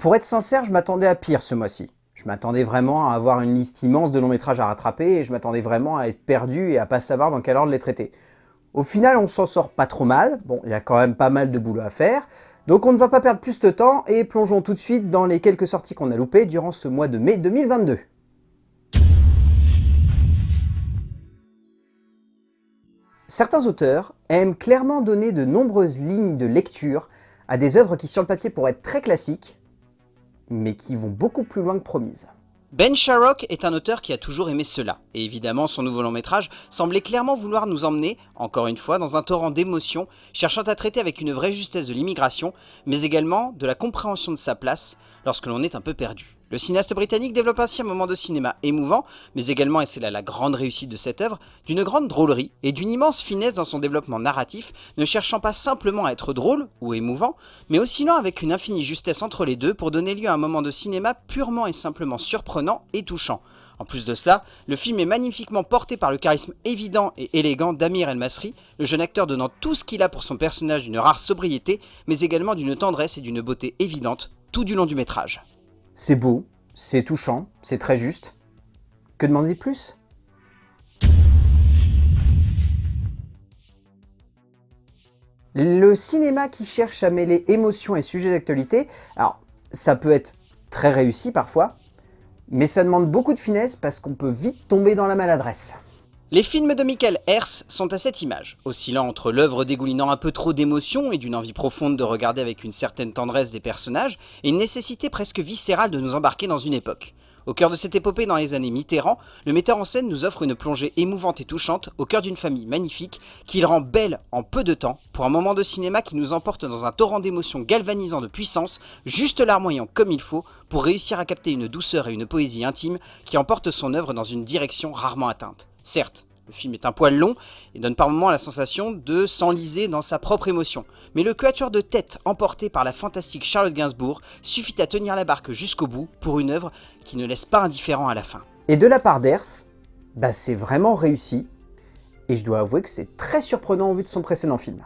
Pour être sincère, je m'attendais à pire ce mois-ci. Je m'attendais vraiment à avoir une liste immense de longs métrages à rattraper et je m'attendais vraiment à être perdu et à pas savoir dans quel ordre les traiter. Au final, on s'en sort pas trop mal. Bon, il y a quand même pas mal de boulot à faire. Donc on ne va pas perdre plus de temps et plongeons tout de suite dans les quelques sorties qu'on a loupées durant ce mois de mai 2022. Certains auteurs aiment clairement donner de nombreuses lignes de lecture à des œuvres qui sur le papier pourraient être très classiques, mais qui vont beaucoup plus loin que promises. Ben Sharrock est un auteur qui a toujours aimé cela, et évidemment son nouveau long métrage semblait clairement vouloir nous emmener, encore une fois, dans un torrent d'émotions, cherchant à traiter avec une vraie justesse de l'immigration, mais également de la compréhension de sa place lorsque l'on est un peu perdu. Le cinéaste britannique développe ainsi un moment de cinéma émouvant, mais également, et c'est là la grande réussite de cette œuvre, d'une grande drôlerie et d'une immense finesse dans son développement narratif, ne cherchant pas simplement à être drôle ou émouvant, mais oscillant avec une infinie justesse entre les deux pour donner lieu à un moment de cinéma purement et simplement surprenant et touchant. En plus de cela, le film est magnifiquement porté par le charisme évident et élégant d'Amir El Masri, le jeune acteur donnant tout ce qu'il a pour son personnage d'une rare sobriété, mais également d'une tendresse et d'une beauté évidente tout du long du métrage. C'est beau, c'est touchant, c'est très juste. Que demander de plus? Le cinéma qui cherche à mêler émotion et sujet d'actualité, alors ça peut être très réussi parfois, mais ça demande beaucoup de finesse parce qu'on peut vite tomber dans la maladresse. Les films de Michael Hers sont à cette image, oscillant entre l'œuvre dégoulinant un peu trop d'émotion et d'une envie profonde de regarder avec une certaine tendresse des personnages, et une nécessité presque viscérale de nous embarquer dans une époque. Au cœur de cette épopée dans les années Mitterrand, le metteur en scène nous offre une plongée émouvante et touchante au cœur d'une famille magnifique qu'il rend belle en peu de temps pour un moment de cinéma qui nous emporte dans un torrent d'émotions galvanisant de puissance, juste larmoyant comme il faut pour réussir à capter une douceur et une poésie intime qui emporte son œuvre dans une direction rarement atteinte. Certes, le film est un poil long et donne par moments la sensation de s'enliser dans sa propre émotion. Mais le quatuor de tête emporté par la fantastique Charlotte Gainsbourg suffit à tenir la barque jusqu'au bout pour une œuvre qui ne laisse pas indifférent à la fin. Et de la part d'Ers, bah c'est vraiment réussi. Et je dois avouer que c'est très surprenant au vu de son précédent film.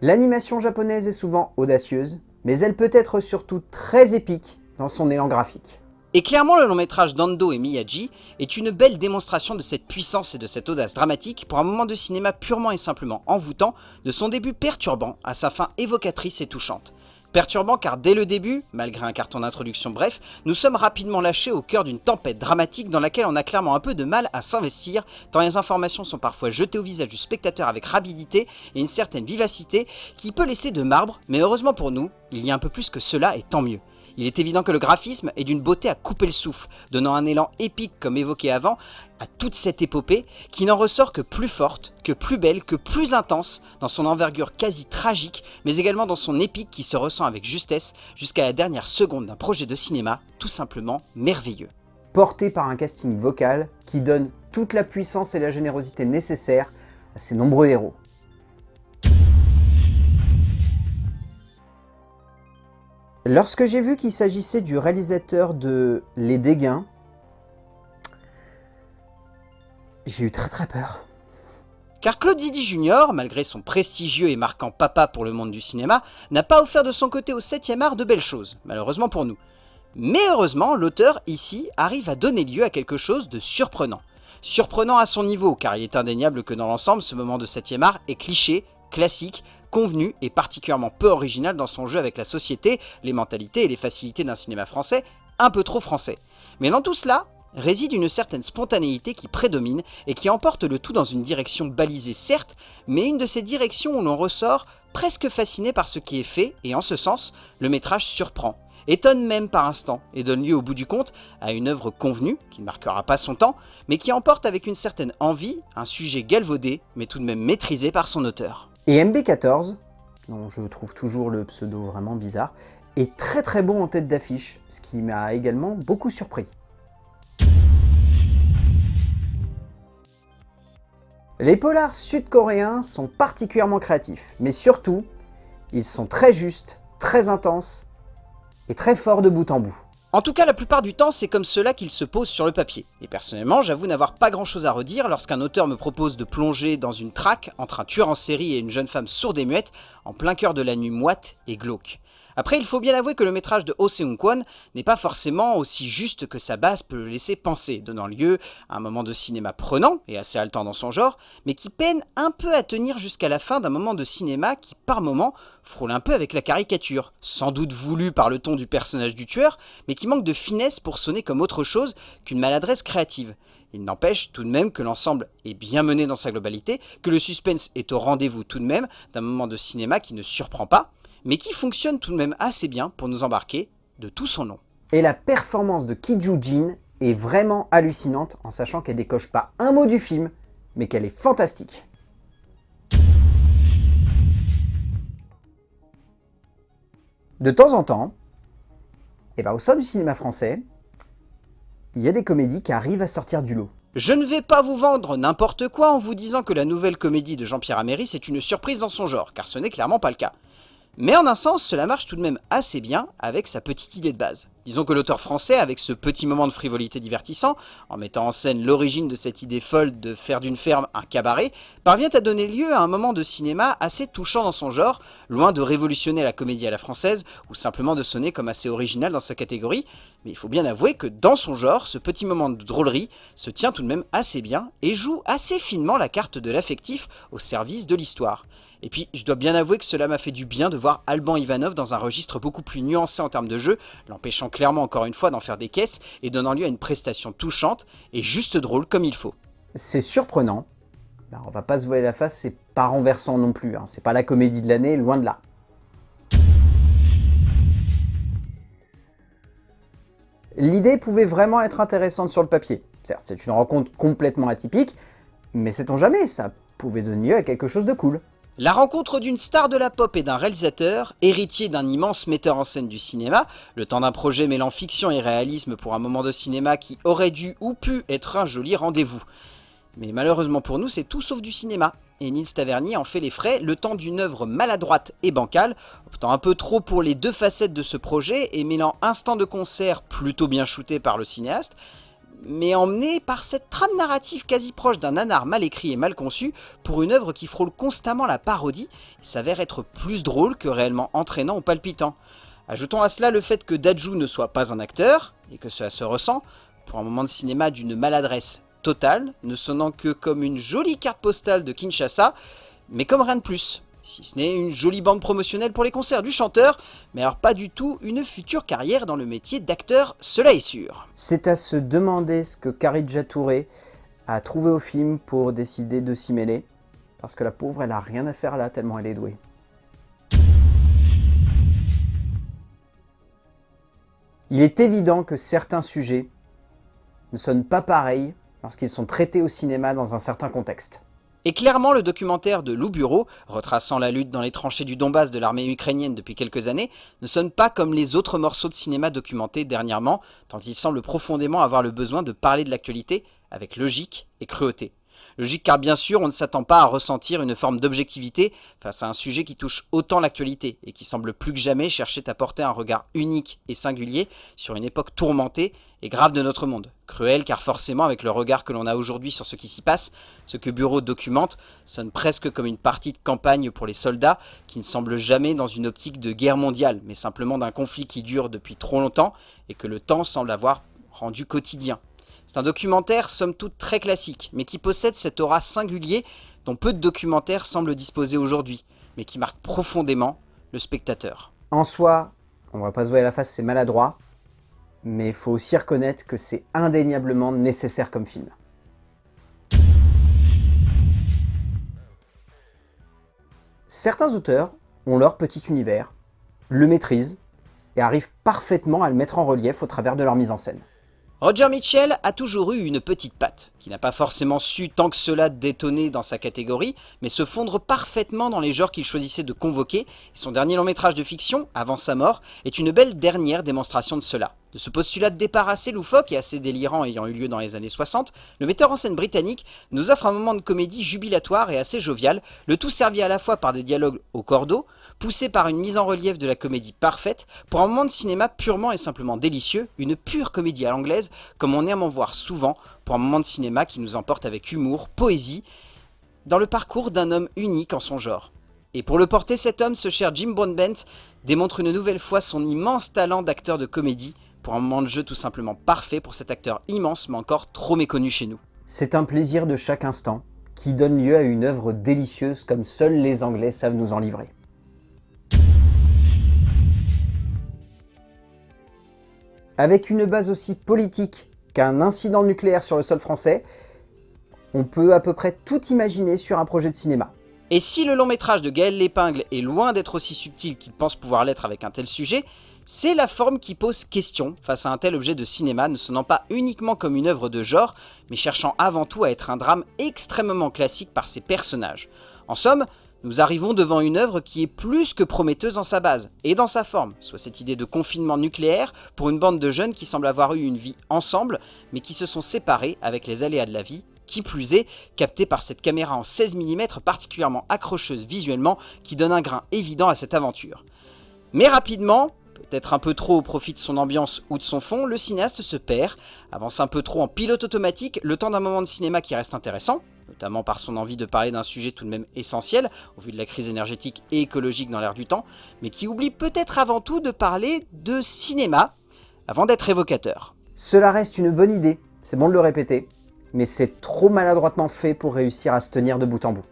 L'animation japonaise est souvent audacieuse, mais elle peut être surtout très épique dans son élan graphique. Et clairement, le long métrage d'Ando et Miyagi est une belle démonstration de cette puissance et de cette audace dramatique pour un moment de cinéma purement et simplement envoûtant, de son début perturbant à sa fin évocatrice et touchante. Perturbant car dès le début, malgré un carton d'introduction bref, nous sommes rapidement lâchés au cœur d'une tempête dramatique dans laquelle on a clairement un peu de mal à s'investir, tant les informations sont parfois jetées au visage du spectateur avec rapidité et une certaine vivacité qui peut laisser de marbre, mais heureusement pour nous, il y a un peu plus que cela et tant mieux. Il est évident que le graphisme est d'une beauté à couper le souffle, donnant un élan épique comme évoqué avant à toute cette épopée qui n'en ressort que plus forte, que plus belle, que plus intense dans son envergure quasi tragique, mais également dans son épique qui se ressent avec justesse jusqu'à la dernière seconde d'un projet de cinéma tout simplement merveilleux. Porté par un casting vocal qui donne toute la puissance et la générosité nécessaires à ses nombreux héros. Lorsque j'ai vu qu'il s'agissait du réalisateur de Les Dégâts, j'ai eu très très peur. Car Claude Zidi Jr., malgré son prestigieux et marquant papa pour le monde du cinéma, n'a pas offert de son côté au 7ème art de belles choses, malheureusement pour nous. Mais heureusement, l'auteur, ici, arrive à donner lieu à quelque chose de surprenant. Surprenant à son niveau, car il est indéniable que dans l'ensemble, ce moment de 7ème art est cliché, classique, convenu et particulièrement peu original dans son jeu avec la société, les mentalités et les facilités d'un cinéma français un peu trop français. Mais dans tout cela, réside une certaine spontanéité qui prédomine et qui emporte le tout dans une direction balisée certes, mais une de ces directions où l'on ressort presque fasciné par ce qui est fait, et en ce sens, le métrage surprend, étonne même par instant, et donne lieu au bout du compte à une œuvre convenue, qui ne marquera pas son temps, mais qui emporte avec une certaine envie un sujet galvaudé, mais tout de même maîtrisé par son auteur. Et MB14, dont je trouve toujours le pseudo vraiment bizarre, est très très bon en tête d'affiche, ce qui m'a également beaucoup surpris. Les polars sud-coréens sont particulièrement créatifs, mais surtout, ils sont très justes, très intenses et très forts de bout en bout. En tout cas, la plupart du temps, c'est comme cela qu'il se pose sur le papier. Et personnellement, j'avoue n'avoir pas grand chose à redire lorsqu'un auteur me propose de plonger dans une traque entre un tueur en série et une jeune femme sourde et muette, en plein cœur de la nuit moite et glauque. Après, il faut bien avouer que le métrage de Oh Seung-kwon n'est pas forcément aussi juste que sa base peut le laisser penser, donnant lieu à un moment de cinéma prenant et assez haletant dans son genre, mais qui peine un peu à tenir jusqu'à la fin d'un moment de cinéma qui, par moment, frôle un peu avec la caricature, sans doute voulu par le ton du personnage du tueur, mais qui manque de finesse pour sonner comme autre chose qu'une maladresse créative. Il n'empêche tout de même que l'ensemble est bien mené dans sa globalité, que le suspense est au rendez-vous tout de même d'un moment de cinéma qui ne surprend pas, mais qui fonctionne tout de même assez bien pour nous embarquer de tout son nom. Et la performance de Ki Jin est vraiment hallucinante en sachant qu'elle décoche pas un mot du film, mais qu'elle est fantastique. De temps en temps, et eh ben au sein du cinéma français, il y a des comédies qui arrivent à sortir du lot. Je ne vais pas vous vendre n'importe quoi en vous disant que la nouvelle comédie de Jean-Pierre Améry c'est une surprise dans son genre, car ce n'est clairement pas le cas. Mais en un sens, cela marche tout de même assez bien avec sa petite idée de base. Disons que l'auteur français, avec ce petit moment de frivolité divertissant, en mettant en scène l'origine de cette idée folle de faire d'une ferme un cabaret, parvient à donner lieu à un moment de cinéma assez touchant dans son genre, loin de révolutionner la comédie à la française, ou simplement de sonner comme assez original dans sa catégorie, mais il faut bien avouer que dans son genre, ce petit moment de drôlerie se tient tout de même assez bien, et joue assez finement la carte de l'affectif au service de l'histoire. Et puis, je dois bien avouer que cela m'a fait du bien de voir Alban Ivanov dans un registre beaucoup plus nuancé en termes de jeu, l'empêchant clairement encore une fois d'en faire des caisses et donnant lieu à une prestation touchante et juste drôle comme il faut. C'est surprenant. On on va pas se voiler la face, c'est pas renversant non plus. Hein. C'est pas la comédie de l'année, loin de là. L'idée pouvait vraiment être intéressante sur le papier. Certes, c'est une rencontre complètement atypique, mais sait-on jamais, ça pouvait donner lieu à quelque chose de cool. La rencontre d'une star de la pop et d'un réalisateur, héritier d'un immense metteur en scène du cinéma, le temps d'un projet mêlant fiction et réalisme pour un moment de cinéma qui aurait dû ou pu être un joli rendez-vous. Mais malheureusement pour nous, c'est tout sauf du cinéma, et Nils Tavernier en fait les frais le temps d'une œuvre maladroite et bancale, optant un peu trop pour les deux facettes de ce projet et mêlant instant de concert plutôt bien shooté par le cinéaste, mais emmené par cette trame narrative quasi proche d'un nanar mal écrit et mal conçu pour une œuvre qui frôle constamment la parodie et s'avère être plus drôle que réellement entraînant ou palpitant. Ajoutons à cela le fait que Daju ne soit pas un acteur, et que cela se ressent, pour un moment de cinéma d'une maladresse totale, ne sonnant que comme une jolie carte postale de Kinshasa, mais comme rien de plus si ce n'est une jolie bande promotionnelle pour les concerts du chanteur, mais alors pas du tout une future carrière dans le métier d'acteur, cela est sûr. C'est à se demander ce que Karidja Touré a trouvé au film pour décider de s'y mêler, parce que la pauvre, elle a rien à faire là tellement elle est douée. Il est évident que certains sujets ne sonnent pas pareils lorsqu'ils sont traités au cinéma dans un certain contexte. Et clairement, le documentaire de Lou Bureau, retraçant la lutte dans les tranchées du Donbass de l'armée ukrainienne depuis quelques années, ne sonne pas comme les autres morceaux de cinéma documentés dernièrement, tant il semble profondément avoir le besoin de parler de l'actualité avec logique et cruauté. Logique car bien sûr, on ne s'attend pas à ressentir une forme d'objectivité face à un sujet qui touche autant l'actualité et qui semble plus que jamais chercher à porter un regard unique et singulier sur une époque tourmentée et grave de notre monde. Cruel car forcément avec le regard que l'on a aujourd'hui sur ce qui s'y passe, ce que Bureau documente sonne presque comme une partie de campagne pour les soldats qui ne semble jamais dans une optique de guerre mondiale, mais simplement d'un conflit qui dure depuis trop longtemps et que le temps semble avoir rendu quotidien. C'est un documentaire somme toute très classique, mais qui possède cet aura singulier dont peu de documentaires semblent disposer aujourd'hui, mais qui marque profondément le spectateur. En soi, on va pas se voir la face, c'est maladroit, mais il faut aussi reconnaître que c'est indéniablement nécessaire comme film. Certains auteurs ont leur petit univers, le maîtrisent et arrivent parfaitement à le mettre en relief au travers de leur mise en scène. Roger Mitchell a toujours eu une petite patte, qui n'a pas forcément su tant que cela détonner dans sa catégorie, mais se fondre parfaitement dans les genres qu'il choisissait de convoquer, et son dernier long métrage de fiction, Avant sa mort, est une belle dernière démonstration de cela. De ce postulat de départ assez loufoque et assez délirant ayant eu lieu dans les années 60, le metteur en scène britannique nous offre un moment de comédie jubilatoire et assez jovial, le tout servi à la fois par des dialogues au cordeau, poussé par une mise en relief de la comédie parfaite, pour un moment de cinéma purement et simplement délicieux, une pure comédie à l'anglaise, comme on aime en voir souvent, pour un moment de cinéma qui nous emporte avec humour, poésie, dans le parcours d'un homme unique en son genre. Et pour le porter, cet homme, ce cher Jim Broadbent, démontre une nouvelle fois son immense talent d'acteur de comédie, pour un moment de jeu tout simplement parfait pour cet acteur immense mais encore trop méconnu chez nous. C'est un plaisir de chaque instant, qui donne lieu à une œuvre délicieuse comme seuls les Anglais savent nous en livrer. Avec une base aussi politique qu'un incident nucléaire sur le sol français, on peut à peu près tout imaginer sur un projet de cinéma. Et si le long métrage de Gaël Lépingle est loin d'être aussi subtil qu'il pense pouvoir l'être avec un tel sujet, c'est la forme qui pose question face à un tel objet de cinéma ne sonnant pas uniquement comme une œuvre de genre, mais cherchant avant tout à être un drame extrêmement classique par ses personnages. En somme, nous arrivons devant une œuvre qui est plus que prometteuse dans sa base et dans sa forme, soit cette idée de confinement nucléaire pour une bande de jeunes qui semblent avoir eu une vie ensemble, mais qui se sont séparés avec les aléas de la vie, qui plus est, captée par cette caméra en 16 mm particulièrement accrocheuse visuellement qui donne un grain évident à cette aventure. Mais rapidement, peut-être un peu trop au profit de son ambiance ou de son fond, le cinéaste se perd, avance un peu trop en pilote automatique, le temps d'un moment de cinéma qui reste intéressant, notamment par son envie de parler d'un sujet tout de même essentiel, au vu de la crise énergétique et écologique dans l'air du temps, mais qui oublie peut-être avant tout de parler de cinéma, avant d'être évocateur. Cela reste une bonne idée, c'est bon de le répéter, mais c'est trop maladroitement fait pour réussir à se tenir de bout en bout.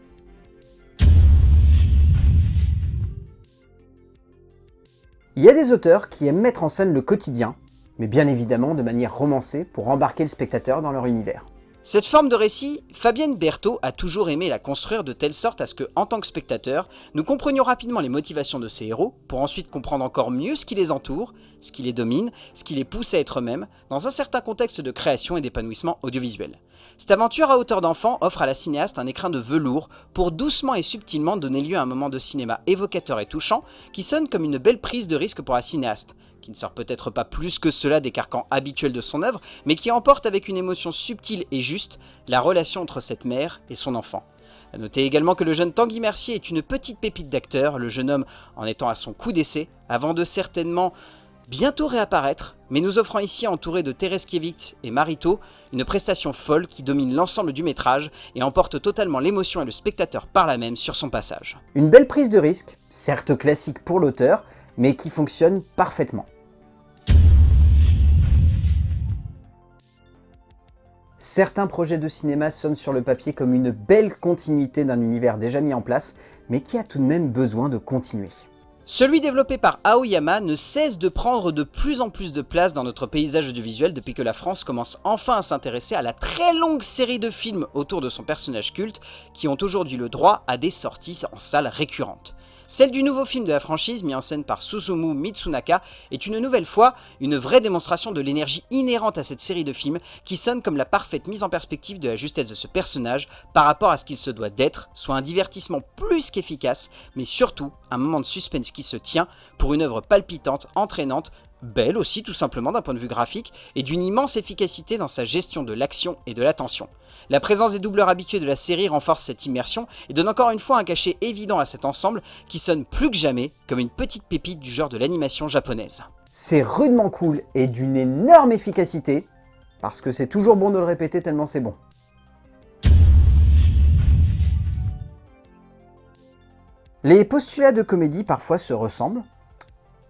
Il y a des auteurs qui aiment mettre en scène le quotidien, mais bien évidemment de manière romancée pour embarquer le spectateur dans leur univers. Cette forme de récit, Fabienne Berthaud a toujours aimé la construire de telle sorte à ce que, en tant que spectateur, nous comprenions rapidement les motivations de ces héros, pour ensuite comprendre encore mieux ce qui les entoure, ce qui les domine, ce qui les pousse à être eux-mêmes, dans un certain contexte de création et d'épanouissement audiovisuel. Cette aventure à hauteur d'enfant offre à la cinéaste un écrin de velours pour doucement et subtilement donner lieu à un moment de cinéma évocateur et touchant qui sonne comme une belle prise de risque pour la cinéaste, qui ne sort peut-être pas plus que cela des carcans habituels de son œuvre, mais qui emporte avec une émotion subtile et juste la relation entre cette mère et son enfant. A noter également que le jeune Tanguy Mercier est une petite pépite d'acteur, le jeune homme en étant à son coup d'essai, avant de certainement bientôt réapparaître, mais nous offrant ici, entouré de Tereskiewicz et Marito, une prestation folle qui domine l'ensemble du métrage et emporte totalement l'émotion et le spectateur par la même sur son passage. Une belle prise de risque, certes classique pour l'auteur, mais qui fonctionne parfaitement. Certains projets de cinéma sonnent sur le papier comme une belle continuité d'un univers déjà mis en place, mais qui a tout de même besoin de continuer. Celui développé par Aoyama ne cesse de prendre de plus en plus de place dans notre paysage audiovisuel depuis que la France commence enfin à s'intéresser à la très longue série de films autour de son personnage culte qui ont aujourd'hui le droit à des sorties en salles récurrentes. Celle du nouveau film de la franchise, mis en scène par Susumu Mitsunaka, est une nouvelle fois une vraie démonstration de l'énergie inhérente à cette série de films qui sonne comme la parfaite mise en perspective de la justesse de ce personnage par rapport à ce qu'il se doit d'être, soit un divertissement plus qu'efficace, mais surtout un moment de suspense qui se tient pour une œuvre palpitante, entraînante, belle aussi tout simplement d'un point de vue graphique, et d'une immense efficacité dans sa gestion de l'action et de l'attention. La présence des doubleurs habitués de la série renforce cette immersion et donne encore une fois un cachet évident à cet ensemble qui sonne plus que jamais comme une petite pépite du genre de l'animation japonaise. C'est rudement cool et d'une énorme efficacité, parce que c'est toujours bon de le répéter tellement c'est bon. Les postulats de comédie parfois se ressemblent,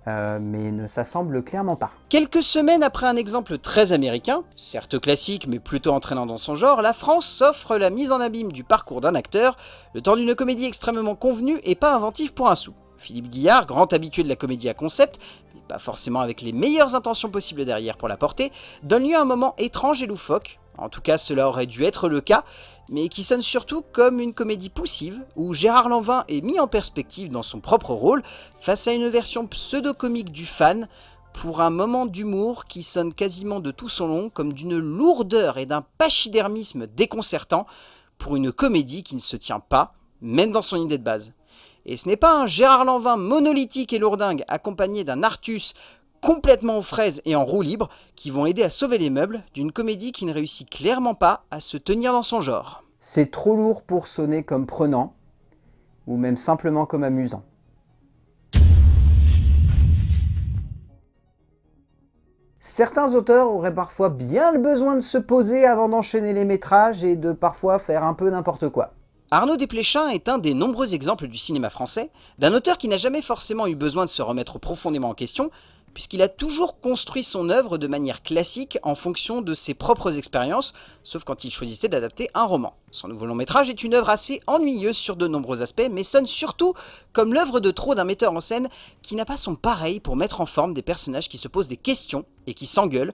euh, mais ne s'assemble clairement pas. Quelques semaines après un exemple très américain, certes classique mais plutôt entraînant dans son genre, la France s'offre la mise en abîme du parcours d'un acteur, le temps d'une comédie extrêmement convenue et pas inventive pour un sou. Philippe Guillard, grand habitué de la comédie à concept, mais pas forcément avec les meilleures intentions possibles derrière pour la porter, donne lieu à un moment étrange et loufoque, en tout cas cela aurait dû être le cas, mais qui sonne surtout comme une comédie poussive, où Gérard Lanvin est mis en perspective dans son propre rôle, face à une version pseudo-comique du fan, pour un moment d'humour qui sonne quasiment de tout son long comme d'une lourdeur et d'un pachydermisme déconcertant, pour une comédie qui ne se tient pas, même dans son idée de base. Et ce n'est pas un Gérard Lanvin monolithique et lourdingue accompagné d'un Artus complètement aux fraises et en roue libre qui vont aider à sauver les meubles d'une comédie qui ne réussit clairement pas à se tenir dans son genre. C'est trop lourd pour sonner comme prenant ou même simplement comme amusant. Certains auteurs auraient parfois bien le besoin de se poser avant d'enchaîner les métrages et de parfois faire un peu n'importe quoi. Arnaud Desplechin est un des nombreux exemples du cinéma français d'un auteur qui n'a jamais forcément eu besoin de se remettre profondément en question puisqu'il a toujours construit son œuvre de manière classique en fonction de ses propres expériences, sauf quand il choisissait d'adapter un roman. Son nouveau long métrage est une œuvre assez ennuyeuse sur de nombreux aspects, mais sonne surtout comme l'œuvre de trop d'un metteur en scène qui n'a pas son pareil pour mettre en forme des personnages qui se posent des questions et qui s'engueulent.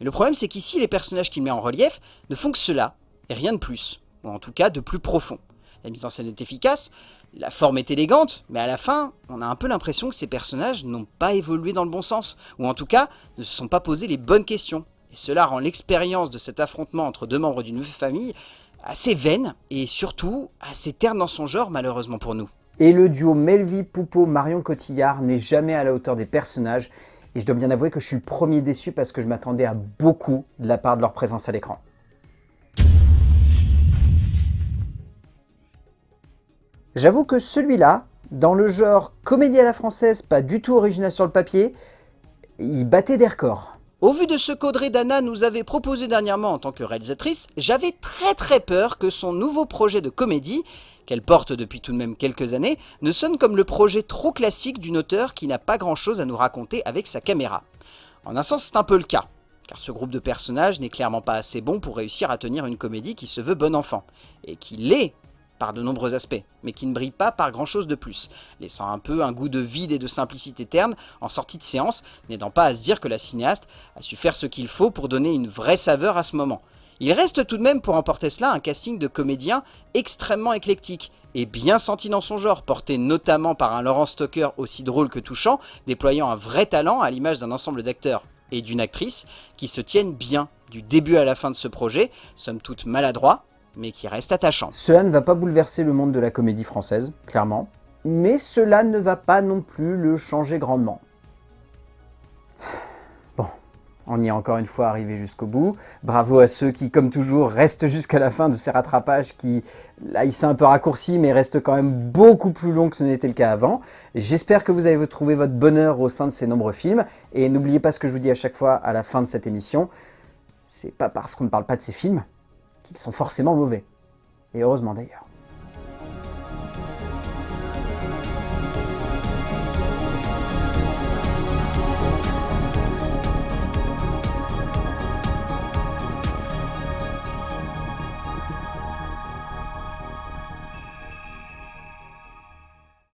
Mais le problème c'est qu'ici les personnages qu'il met en relief ne font que cela, et rien de plus, ou en tout cas de plus profond. La mise en scène est efficace, la forme est élégante, mais à la fin, on a un peu l'impression que ces personnages n'ont pas évolué dans le bon sens, ou en tout cas, ne se sont pas posé les bonnes questions. Et cela rend l'expérience de cet affrontement entre deux membres d'une famille assez vaine, et surtout assez terne dans son genre malheureusement pour nous. Et le duo Melvi Poupeau Marion Cotillard n'est jamais à la hauteur des personnages, et je dois bien avouer que je suis le premier déçu parce que je m'attendais à beaucoup de la part de leur présence à l'écran. J'avoue que celui-là, dans le genre comédie à la française, pas du tout original sur le papier, il battait des records. Au vu de ce qu'Audrey Dana nous avait proposé dernièrement en tant que réalisatrice, j'avais très très peur que son nouveau projet de comédie, qu'elle porte depuis tout de même quelques années, ne sonne comme le projet trop classique d'une auteure qui n'a pas grand chose à nous raconter avec sa caméra. En un sens c'est un peu le cas, car ce groupe de personnages n'est clairement pas assez bon pour réussir à tenir une comédie qui se veut bon enfant, et qui l'est par de nombreux aspects, mais qui ne brille pas par grand chose de plus, laissant un peu un goût de vide et de simplicité terne en sortie de séance, n'aidant pas à se dire que la cinéaste a su faire ce qu'il faut pour donner une vraie saveur à ce moment. Il reste tout de même pour emporter cela un casting de comédiens extrêmement éclectique, et bien senti dans son genre, porté notamment par un Laurent Stoker aussi drôle que touchant, déployant un vrai talent à l'image d'un ensemble d'acteurs et d'une actrice qui se tiennent bien du début à la fin de ce projet, somme toute maladroit, mais qui reste attachant. Cela ne va pas bouleverser le monde de la comédie française, clairement, mais cela ne va pas non plus le changer grandement. Bon, on y est encore une fois arrivé jusqu'au bout. Bravo à ceux qui, comme toujours, restent jusqu'à la fin de ces rattrapages qui, là, il s'est un peu raccourci, mais restent quand même beaucoup plus longs que ce n'était le cas avant. J'espère que vous avez trouvé votre bonheur au sein de ces nombreux films. Et n'oubliez pas ce que je vous dis à chaque fois à la fin de cette émission. C'est pas parce qu'on ne parle pas de ces films ils sont forcément mauvais. Et heureusement d'ailleurs.